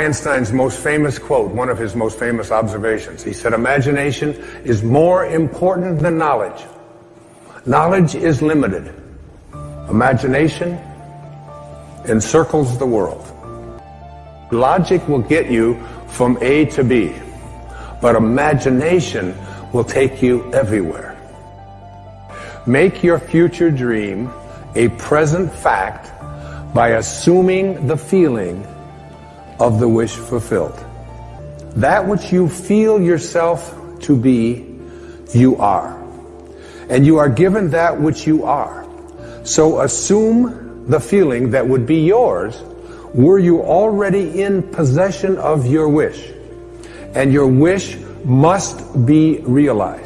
Einstein's most famous quote, one of his most famous observations. He said, imagination is more important than knowledge. Knowledge is limited. Imagination encircles the world. Logic will get you from A to B, but imagination will take you everywhere. Make your future dream a present fact by assuming the feeling of the wish fulfilled. That which you feel yourself to be, you are. And you are given that which you are. So assume the feeling that would be yours were you already in possession of your wish. And your wish must be realized.